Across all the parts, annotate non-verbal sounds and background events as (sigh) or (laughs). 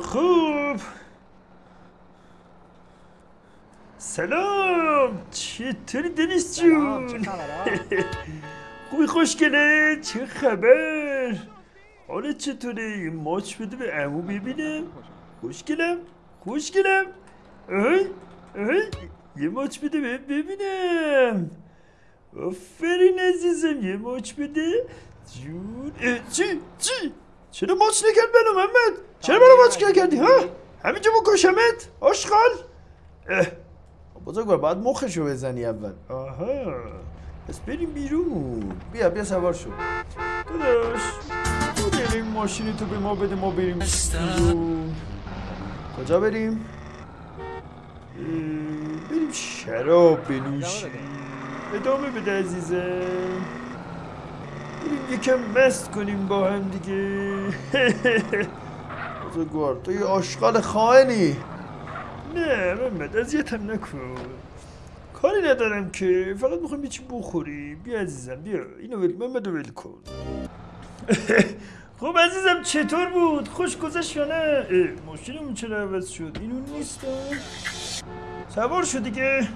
خوب. سلام. چطوری دنیس جون؟ (laughs) خوبی خوشگله چه خبر؟ حالت چطوره یه ماچ بده به امو ببینم خوشگلم خوشگلم آی آی یه ماچ بده به ببینم. آفرین عزیزم یه ماچ بده. جون. چی چی؟ چرا ماچ نکرد منو محمد چرا منو ماچ نکردی ها همینجا بکشمت آشغال بزرگوار باید مخشو بزنی اول آها پس بریم بیرون بیا بیا سوار شو داداش تو بریم ماشین تو به ما بده ما بریم بیرون کجا بریم؟ بریم شراب بنوشیم ادامه بده عزیزم یکم مست کنیم با هم دیگه. (laughs) بزرگوار تو یه آشغال خائنی. نه محمد اذیتم نکن. کاری ندارم که فقط می‌خوام یه چی بخوری بیا عزیزم بیا. اینو ول محمد ول کن. (laughs) خب عزیزم چطور بود؟ خوش گذشت یا نه؟ ماشینمون چرا عوض شد؟ اینو نیست. سوار شد دیگه.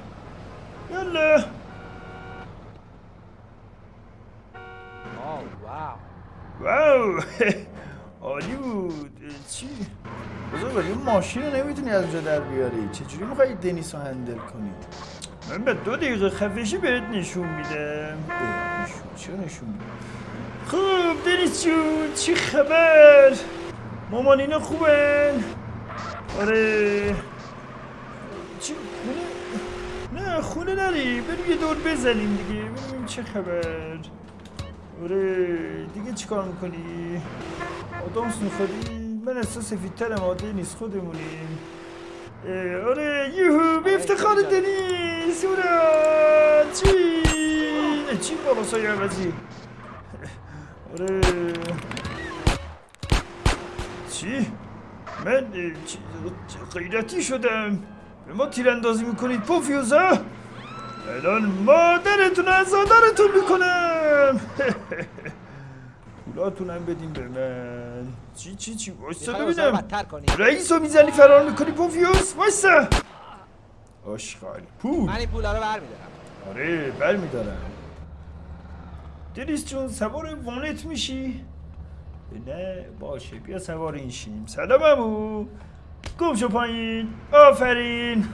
یالا واو عالی بود چی؟ بزرگ این ماشین رو نمی‌تونی از اونجا در بیاری. چجوری میخوایی دنیس رو هندل کنی؟ من به دو دقیقه خفشی بهت نشون میدم. نشون چرا نشون میدم خوب دنیس جون چی خبر؟ مامان اینا خوبن؟ آره. چی؟ خونه؟ نه خونه نری بریم یه دور بزنیم دیگه. ببینیم چه خبر. آره دیگه چیکار می‌کنی؟ آدامس می‌خوری من احساس سفیدترم عاده نیست خودمونیم. آره یوهو به افتخار دنیس اورا چی؟ چی بابا سایه عوضی آره. چی؟ من غیرتی شدم. به ما تیراندازی می‌کنید پوفیوزا؟ الان مادرتون از آدارتون می‌کنم. پولاتونم بدین به من چی چی چی وایسا ببینم رئیس رو می‌زنی فرار می‌کنی پوفیوس وایسا آشغال پول من این پولا رو برمیدارم آره برمیدارم دلیس جون سوار وانت میشی؟ نه باشه بیا سوار این شیم سلام امو گم شو پایین آفرین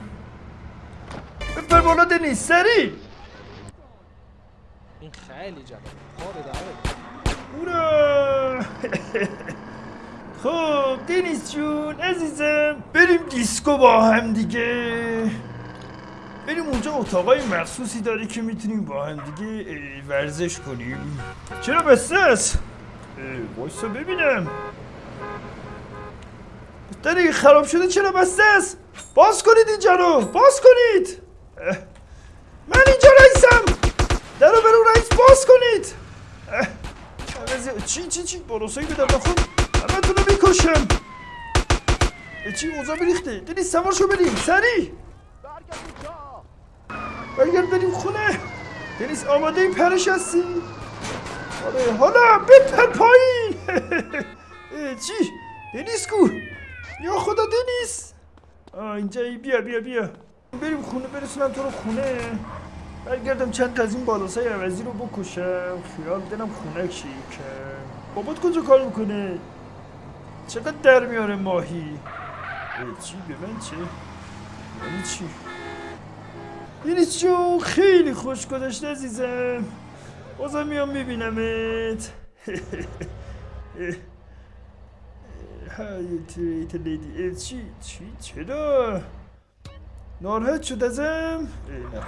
بپر بالا دنیس سری این خیلی جالب. ادامه اورا (laughs) خب دنیس جون عزیزم بریم دیسکو با هم دیگه. بریم اونجا اتاقای مخصوصی داره که می‌تونیم با هم دیگه ورزش کنیم. چرا بسته است؟ وایسا ببینم. داره خراب شده چرا بسته است؟ باز کنید اینجا رو باز کنید من اینجا رئیسم در رو برو رئیس باز کنید چی چی چی بروسایی به در خود همه رو می‌کشم. چی اوضاع بریخته. دنی سوار شو بریم. سری. برگرد بریم خونه. دنیس آماده این پرش هستی؟ آره حالا بپر پایین (laughs) چی؟ دنیس کو؟ یا خدا دنیس آه اینجایی بیا بیا بیا. بریم خونه برسونم تو رو خونه. برگردم چند تا از این بالاسای عوضی رو بکشم خیال دلم خونه شیکه بابات کجا کار می‌کنه؟ چقدر در میاره ماهی؟ چی؟ به من چه؟ یعنی چی؟ یعنی چون خیلی خوش گذشته عزیزم. بازم میام میبینمت. (laughs) های تریت لیدی. چی؟ چی؟ چرا؟ ناراحت شد ازم؟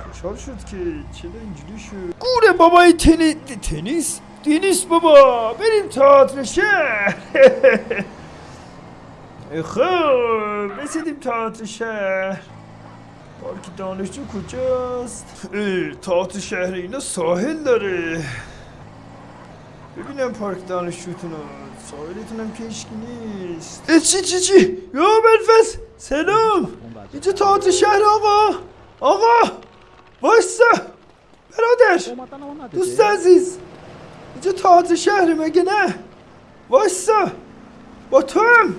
خوشحال شد که چرا اینجوری شد؟ گوره بابای تنی... تنیس؟ تنیس بابا بریم تئاتر شهر خب رسیدیم تئاتر شهر. پارک دانشجو کجاست؟ تئاتر شهر اینا ساحل داره. ببینم پارک دانشجوتون رو. ساحلتون هم که نیست. چی چی چی؟ یا بلفس سلام. اینجا تئاتر شهر آقا. آقا وایسا. برادر دوست عزیز. اینجا تئاتر شهر مگه نه؟ وایسا. با تو هم.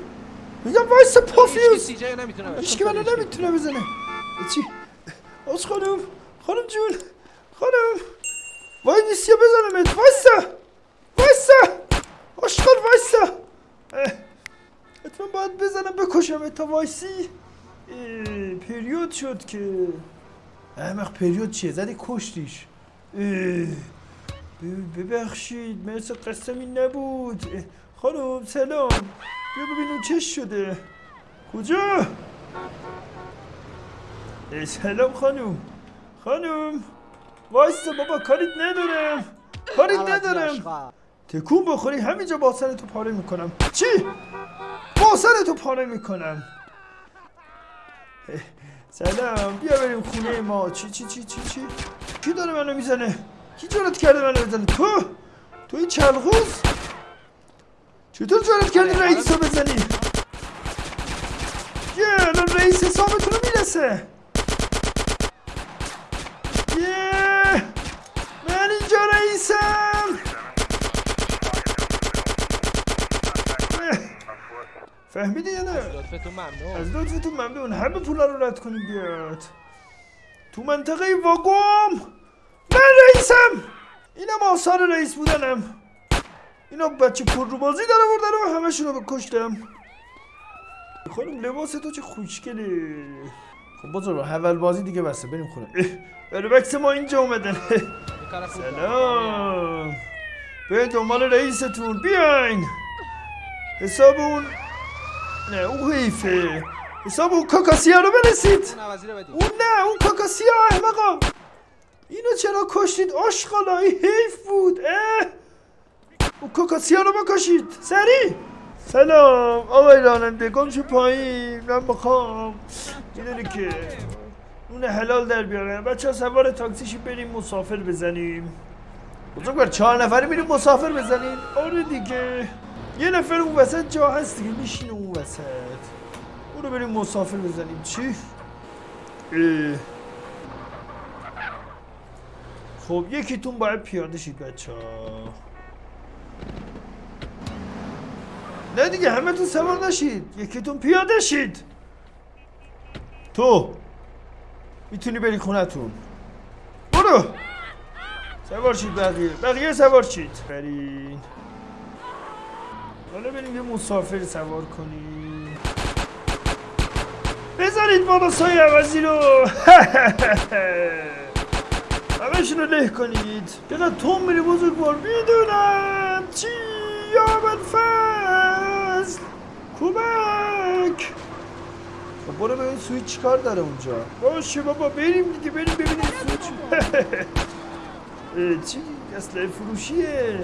میگم وایسا پافیوز. هیچ که منو نمی‌تونه بزنه. چی؟ آج خانم خانم جون. خانم. وای نیستی بزنمت. وایسا وایسا آشقال وایسا اه، حتما بزنم بکشم تا وایسی؟ پریود شد که. احمق پریود چیه؟ زدی کشتیش. ببخشید مرس قسمی نبود. خانم سلام. بیا ببین اون چش شده. کجا؟ سلام خانم. خانم وایسا بابا کاریت ندارم. کاریت ندارم. تکون بخوری همینجا با سرتو پاره می‌کنم. چی؟ با سرتو پاره می‌کنم. سلام بیا بریم خونه ما. چی چی چی چی چی؟ کی داره منو می‌زنه؟ کی جرات کرده منو بزنه؟ تو؟ تو این چلغوز چطور جرات کردی رئیس رو بزنی؟ یه الان رئیس حسابتون رو می‌رسه. فهمیدی یا نه؟ لطفتون ممنون. از لطفتون ممنون. همه پولا رو رد کنیم بیاد. تو منطقه واگوم. من رئیسم. اینم آثار رئیس بودنم. اینا بچه پر رو بازی داره بردن و همشون رو بکشتم خانم لباس تو چه خوشگله خب بازار اول بازی دیگه بسته. بریم خونه. اه، برای بکس ما اینجا اومدن. سلام. به دنبال رئیستون. بیاین. حساب اون حیفه. حساب اون کاکاسیا رو برسید اون نه اون کاکاسیا احمقا. اینو چرا کشتید؟ آشغالا این حیف بود اه. اون کاکاسیا رو بکشید. سری. سلام آقای راننده گم شو پایین؟ من می‌خوام. می‌دونی که اون حلال در بیارم بچه ها سوار تاکسیشی بریم مسافر بزنیم. بزرگوار چهار نفری میریم مسافر بزنیم. آره دیگه. یه نفر اون وسط جا هست دیگه میشینه اون وسط. اونو بریم مسافر بزنیم. چی؟ اه. خب یکیتون باید پیاده شید بچه ها. نه دیگه همه تو سوار نشید. یکیتون پیاده شید. تو می‌تونی بری خونتون برو. سوار شید بقیه. بقیه سوار شید. برین. حالا بریم یه مسافر سوار کنیم. بذارید بالا سایه عوضی رو. (laughs) همشون رو له کنید. چقدر توم میری بزرگوار. می‌دونم. چی؟ یا من فصل کمک. خب برو ببین سویچ چیکار داره اونجا. باشه بابا بریم دیگه. بریم ببینیم سویچ. (laughs) چی؟ اسلحه فروشیه.